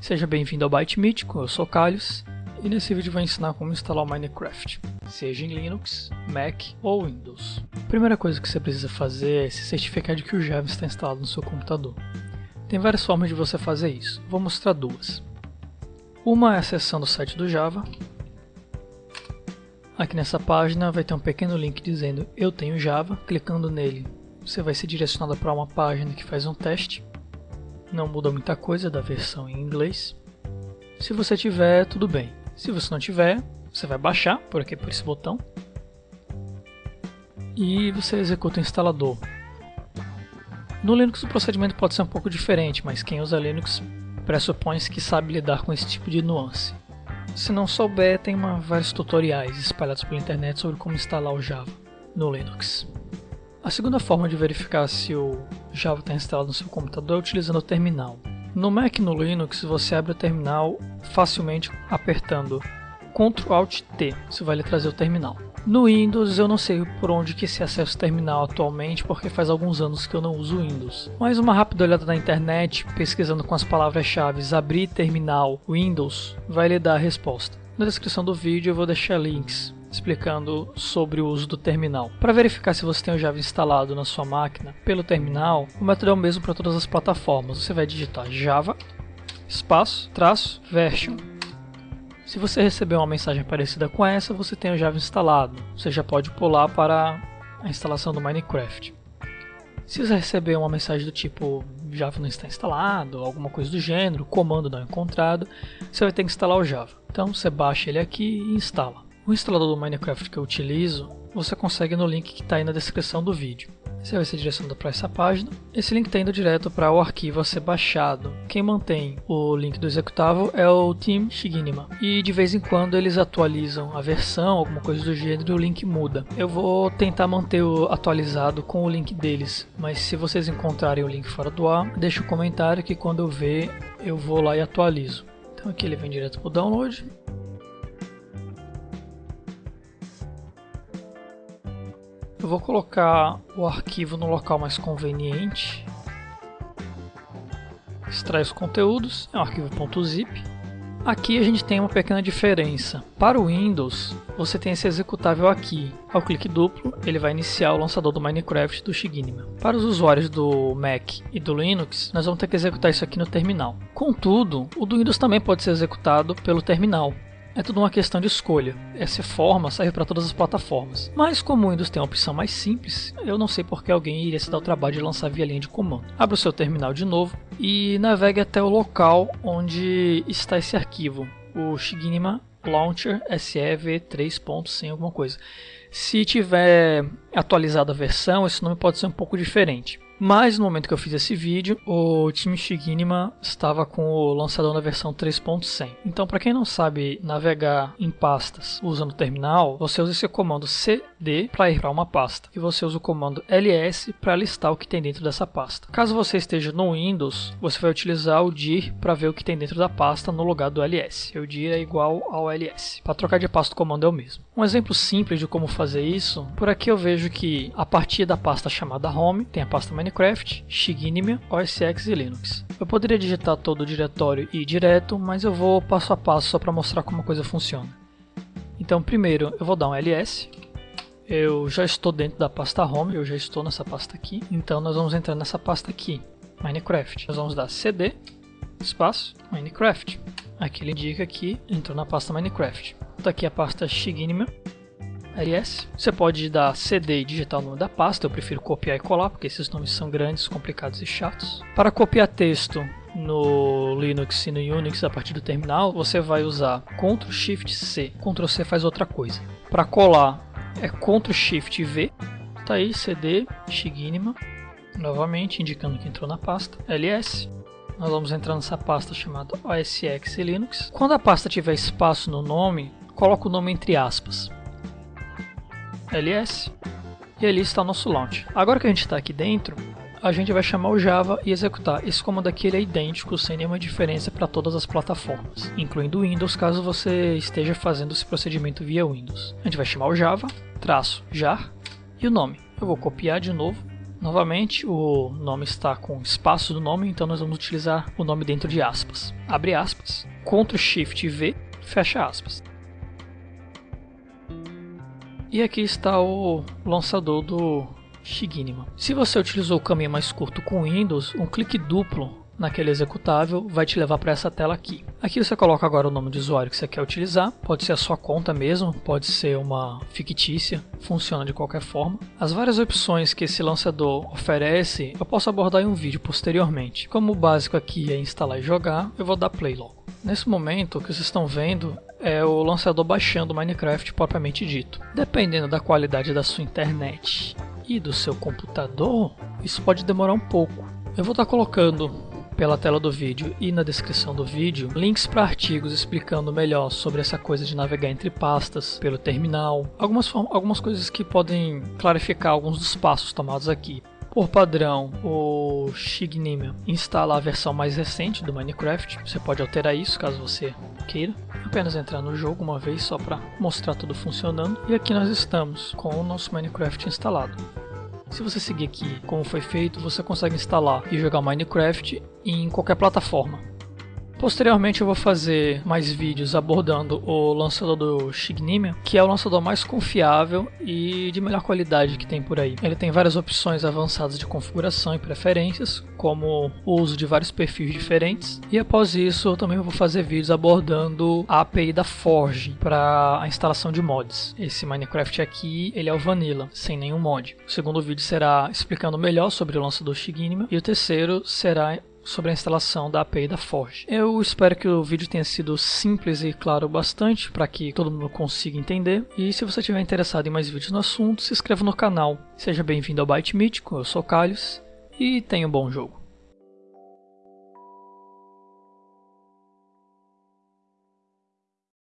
Seja bem-vindo ao Byte Mítico, eu sou Carlos e nesse vídeo vou ensinar como instalar o Minecraft, seja em Linux, Mac ou Windows. A primeira coisa que você precisa fazer é se certificar de que o Java está instalado no seu computador. Tem várias formas de você fazer isso, vou mostrar duas. Uma é acessando o site do Java. Aqui nessa página vai ter um pequeno link dizendo eu tenho Java, clicando nele você vai ser direcionado para uma página que faz um teste não muda muita coisa da versão em inglês. Se você tiver, tudo bem. Se você não tiver, você vai baixar por aqui por esse botão e você executa o instalador. No Linux o procedimento pode ser um pouco diferente, mas quem usa Linux pressupõe que sabe lidar com esse tipo de nuance. Se não souber, tem uma, vários tutoriais espalhados pela internet sobre como instalar o Java no Linux. A segunda forma de verificar se o Java está instalado no seu computador é utilizando o terminal. No Mac e no Linux você abre o terminal facilmente apertando Ctrl Alt T, isso vai lhe trazer o terminal. No Windows eu não sei por onde que se acessa o terminal atualmente porque faz alguns anos que eu não uso Windows. Mas uma rápida olhada na internet, pesquisando com as palavras-chave abrir terminal Windows, vai lhe dar a resposta. Na descrição do vídeo eu vou deixar links explicando sobre o uso do terminal. Para verificar se você tem o Java instalado na sua máquina pelo terminal, o método é o mesmo para todas as plataformas. Você vai digitar Java, espaço, traço, version. Se você receber uma mensagem parecida com essa, você tem o Java instalado. Você já pode pular para a instalação do Minecraft. Se você receber uma mensagem do tipo Java não está instalado, alguma coisa do gênero, comando não encontrado, você vai ter que instalar o Java. Então você baixa ele aqui e instala. O instalador do Minecraft que eu utilizo, você consegue no link que está aí na descrição do vídeo. Você vai ser direcionado para essa página. Esse link está indo direto para o arquivo a ser baixado. Quem mantém o link do executável é o Team Shiginima. E de vez em quando eles atualizam a versão, alguma coisa do gênero, e o link muda. Eu vou tentar manter o atualizado com o link deles, mas se vocês encontrarem o link fora do ar, deixa um comentário que quando eu ver eu vou lá e atualizo. Então aqui ele vem direto para o download. Eu vou colocar o arquivo no local mais conveniente. Extrai os conteúdos, é um arquivo .zip. Aqui a gente tem uma pequena diferença. Para o Windows, você tem esse executável aqui. Ao clique duplo, ele vai iniciar o lançador do Minecraft do Shiginima. Para os usuários do Mac e do Linux, nós vamos ter que executar isso aqui no terminal. Contudo, o do Windows também pode ser executado pelo terminal. É tudo uma questão de escolha. Essa forma serve para todas as plataformas. Mas como o Windows tem uma opção mais simples, eu não sei porque alguém iria se dar o trabalho de lançar via linha de comando. Abra o seu terminal de novo e navegue até o local onde está esse arquivo, o Shiginima Launcher SEV 3.100 alguma coisa. Se tiver atualizada a versão, esse nome pode ser um pouco diferente. Mas no momento que eu fiz esse vídeo, o time Shiginima estava com o lançador na versão 3.100. Então, para quem não sabe navegar em pastas usando o terminal, você usa esse comando cd para ir para uma pasta e você usa o comando ls para listar o que tem dentro dessa pasta. Caso você esteja no Windows, você vai utilizar o dir para ver o que tem dentro da pasta no lugar do ls. O dir é igual ao ls. Para trocar de pasta, o comando é o mesmo. Um exemplo simples de como fazer isso, por aqui eu vejo que a partir da pasta chamada home tem a pasta Minecraft, Shiginima, OS X e Linux. Eu poderia digitar todo o diretório e ir direto, mas eu vou passo a passo só para mostrar como a coisa funciona. Então primeiro eu vou dar um ls, eu já estou dentro da pasta home, eu já estou nessa pasta aqui, então nós vamos entrar nessa pasta aqui, Minecraft. Nós vamos dar cd, espaço, Minecraft. Aqui ele indica que entrou na pasta Minecraft. Está aqui a pasta Shiginima, ls. Você pode dar cd e digitar o nome da pasta, eu prefiro copiar e colar, porque esses nomes são grandes, complicados e chatos. Para copiar texto no Linux e no Unix a partir do terminal, você vai usar Ctrl Shift C. Ctrl C faz outra coisa. Para colar é Ctrl Shift V. Tá aí cd Shiginima, novamente indicando que entrou na pasta. ls. Nós vamos entrar nessa pasta chamada OSX Linux. Quando a pasta tiver espaço no nome, coloca o nome entre aspas ls e ali está o nosso launch. Agora que a gente está aqui dentro, a gente vai chamar o Java e executar. Esse comando aqui é idêntico, sem nenhuma diferença para todas as plataformas, incluindo Windows, caso você esteja fazendo esse procedimento via Windows. A gente vai chamar o Java, traço jar e o nome. Eu vou copiar de novo Novamente, o nome está com espaço do nome, então nós vamos utilizar o nome dentro de aspas. Abre aspas, Ctrl Shift V, fecha aspas. E aqui está o lançador do Shiginima. Se você utilizou o caminho mais curto com Windows, um clique duplo naquele executável vai te levar para essa tela aqui. Aqui você coloca agora o nome de usuário que você quer utilizar, pode ser a sua conta mesmo, pode ser uma fictícia, funciona de qualquer forma. As várias opções que esse lançador oferece eu posso abordar em um vídeo posteriormente. Como o básico aqui é instalar e jogar, eu vou dar play logo. Nesse momento, o que vocês estão vendo é o lançador baixando Minecraft propriamente dito. Dependendo da qualidade da sua internet e do seu computador, isso pode demorar um pouco. Eu vou estar colocando pela tela do vídeo e na descrição do vídeo links para artigos explicando melhor sobre essa coisa de navegar entre pastas pelo terminal, algumas, algumas coisas que podem clarificar alguns dos passos tomados aqui. Por padrão, o Shignima instala a versão mais recente do Minecraft. Você pode alterar isso caso você queira. Apenas entrar no jogo uma vez só para mostrar tudo funcionando. E aqui nós estamos com o nosso Minecraft instalado. Se você seguir aqui como foi feito, você consegue instalar e jogar Minecraft em qualquer plataforma. Posteriormente eu vou fazer mais vídeos abordando o lançador do Shignimia, que é o lançador mais confiável e de melhor qualidade que tem por aí. Ele tem várias opções avançadas de configuração e preferências, como o uso de vários perfis diferentes. E após isso eu também vou fazer vídeos abordando a API da Forge para a instalação de mods. Esse Minecraft aqui, ele é o Vanilla, sem nenhum mod. O segundo vídeo será explicando melhor sobre o lançador Shignimia e o terceiro será sobre a instalação da API da Forge. Eu espero que o vídeo tenha sido simples e claro bastante para que todo mundo consiga entender. E se você estiver interessado em mais vídeos no assunto, se inscreva no canal. Seja bem-vindo ao Byte Mítico, eu sou Calhos e tenha um bom jogo.